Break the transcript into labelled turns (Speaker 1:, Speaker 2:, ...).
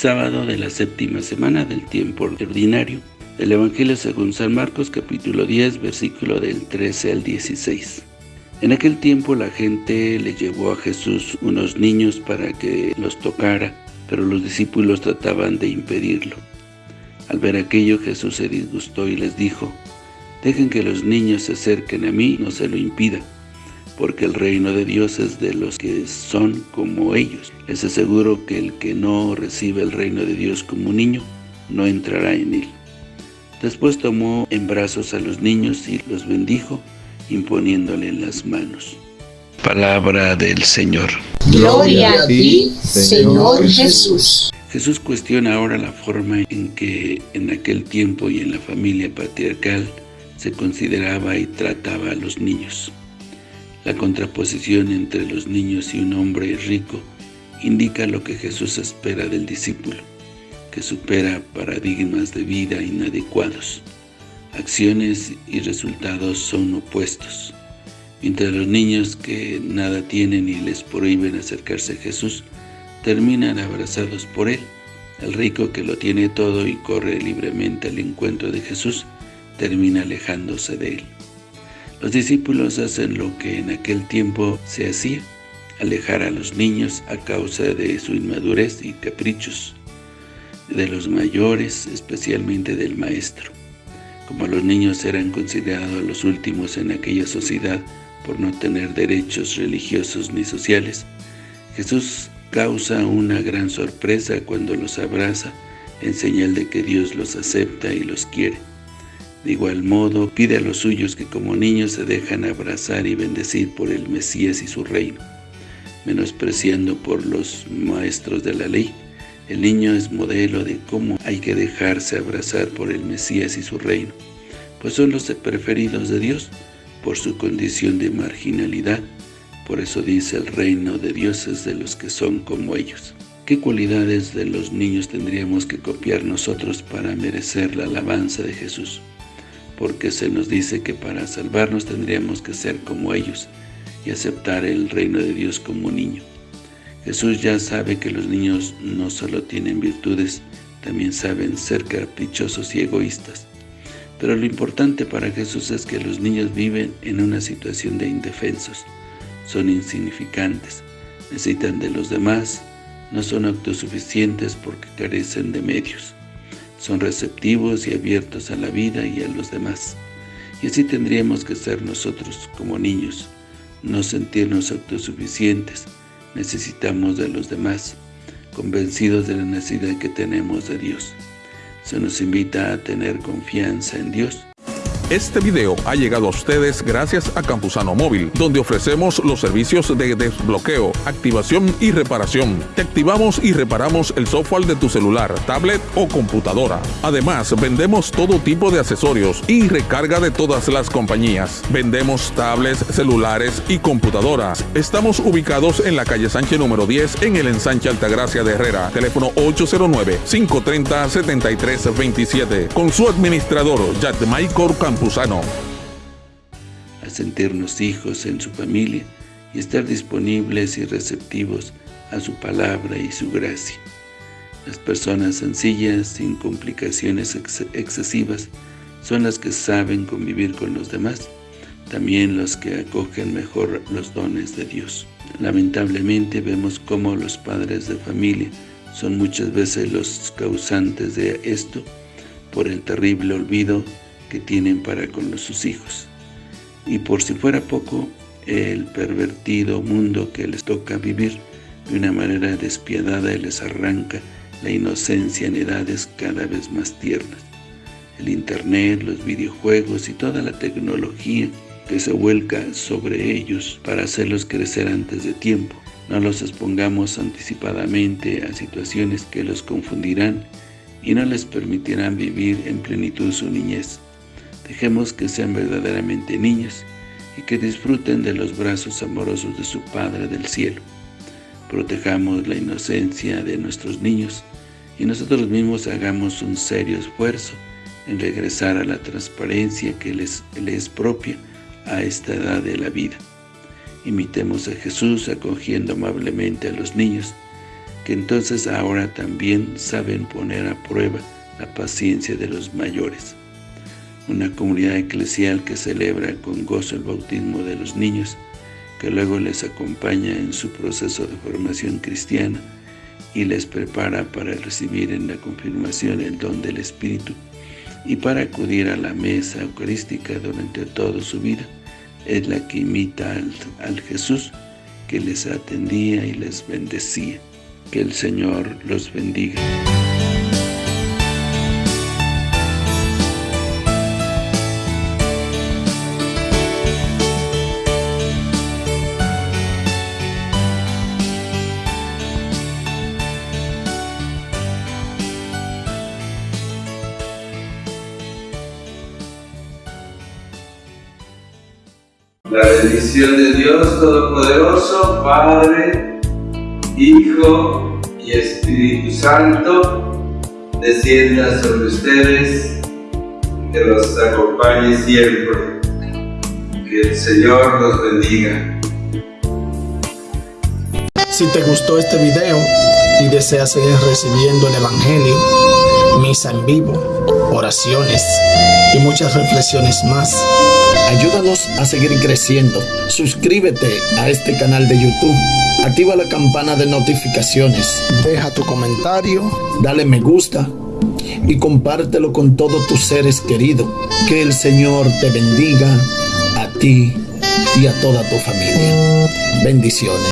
Speaker 1: sábado de la séptima semana del tiempo ordinario del Evangelio según San Marcos capítulo 10 versículo del 13 al 16. En aquel tiempo la gente le llevó a Jesús unos niños para que los tocara, pero los discípulos trataban de impedirlo. Al ver aquello Jesús se disgustó y les dijo, Dejen que los niños se acerquen a mí, no se lo impida, porque el reino de Dios es de los que son como ellos. Les aseguro que el que no recibe el reino de Dios como un niño, no entrará en él. Después tomó en brazos a los niños y los bendijo, imponiéndole las manos. Palabra del Señor.
Speaker 2: Gloria a ti, Señor Jesús.
Speaker 1: Jesús cuestiona ahora la forma en que en aquel tiempo y en la familia patriarcal se consideraba y trataba a los niños. La contraposición entre los niños y un hombre rico indica lo que Jesús espera del discípulo que supera paradigmas de vida inadecuados. Acciones y resultados son opuestos. Mientras los niños que nada tienen y les prohíben acercarse a Jesús, terminan abrazados por Él. El rico que lo tiene todo y corre libremente al encuentro de Jesús, termina alejándose de Él. Los discípulos hacen lo que en aquel tiempo se hacía, alejar a los niños a causa de su inmadurez y caprichos de los mayores, especialmente del maestro. Como los niños eran considerados los últimos en aquella sociedad por no tener derechos religiosos ni sociales, Jesús causa una gran sorpresa cuando los abraza en señal de que Dios los acepta y los quiere. De igual modo, pide a los suyos que como niños se dejan abrazar y bendecir por el Mesías y su reino, menospreciando por los maestros de la ley, el niño es modelo de cómo hay que dejarse abrazar por el Mesías y su reino, pues son los preferidos de Dios por su condición de marginalidad. Por eso dice el reino de Dios es de los que son como ellos. ¿Qué cualidades de los niños tendríamos que copiar nosotros para merecer la alabanza de Jesús? Porque se nos dice que para salvarnos tendríamos que ser como ellos y aceptar el reino de Dios como niño. Jesús ya sabe que los niños no solo tienen virtudes, también saben ser caprichosos y egoístas. Pero lo importante para Jesús es que los niños viven en una situación de indefensos. Son insignificantes, necesitan de los demás, no son autosuficientes porque carecen de medios. Son receptivos y abiertos a la vida y a los demás. Y así tendríamos que ser nosotros como niños, no sentirnos autosuficientes, necesitamos de los demás, convencidos de la necesidad que tenemos de Dios. Se nos invita a tener confianza en Dios
Speaker 3: este video ha llegado a ustedes gracias a Campusano Móvil, donde ofrecemos los servicios de desbloqueo, activación y reparación. Te activamos y reparamos el software de tu celular, tablet o computadora. Además, vendemos todo tipo de accesorios y recarga de todas las compañías. Vendemos tablets, celulares y computadoras. Estamos ubicados en la calle Sánchez número 10 en el ensanche Altagracia de Herrera. Teléfono 809-530-7327. Con su administrador, Michael Campos
Speaker 1: a sentirnos hijos en su familia y estar disponibles y receptivos a su palabra y su gracia. Las personas sencillas, sin complicaciones excesivas, son las que saben convivir con los demás, también los que acogen mejor los dones de Dios. Lamentablemente vemos cómo los padres de familia son muchas veces los causantes de esto por el terrible olvido que tienen para con sus hijos. Y por si fuera poco, el pervertido mundo que les toca vivir de una manera despiadada les arranca la inocencia en edades cada vez más tiernas. El internet, los videojuegos y toda la tecnología que se vuelca sobre ellos para hacerlos crecer antes de tiempo. No los expongamos anticipadamente a situaciones que los confundirán y no les permitirán vivir en plenitud su niñez. Dejemos que sean verdaderamente niños y que disfruten de los brazos amorosos de su Padre del cielo. Protejamos la inocencia de nuestros niños y nosotros mismos hagamos un serio esfuerzo en regresar a la transparencia que les, les es propia a esta edad de la vida. Imitemos a Jesús acogiendo amablemente a los niños que entonces ahora también saben poner a prueba la paciencia de los mayores. Una comunidad eclesial que celebra con gozo el bautismo de los niños, que luego les acompaña en su proceso de formación cristiana y les prepara para recibir en la confirmación el don del Espíritu y para acudir a la mesa eucarística durante toda su vida, es la que imita al, al Jesús que les atendía y les bendecía. Que el Señor los bendiga.
Speaker 4: La bendición de Dios Todopoderoso, Padre, Hijo y Espíritu Santo, descienda sobre ustedes, que los acompañe siempre. Que el Señor los bendiga.
Speaker 5: Si te gustó este video y deseas seguir recibiendo el Evangelio, misa en vivo, oraciones y muchas reflexiones más, ayúdanos a seguir creciendo. Suscríbete a este canal de YouTube, activa la campana de notificaciones, deja tu comentario, dale me gusta y compártelo con todos tus seres queridos. Que el Señor te bendiga a ti y a toda tu familia. Bendiciones.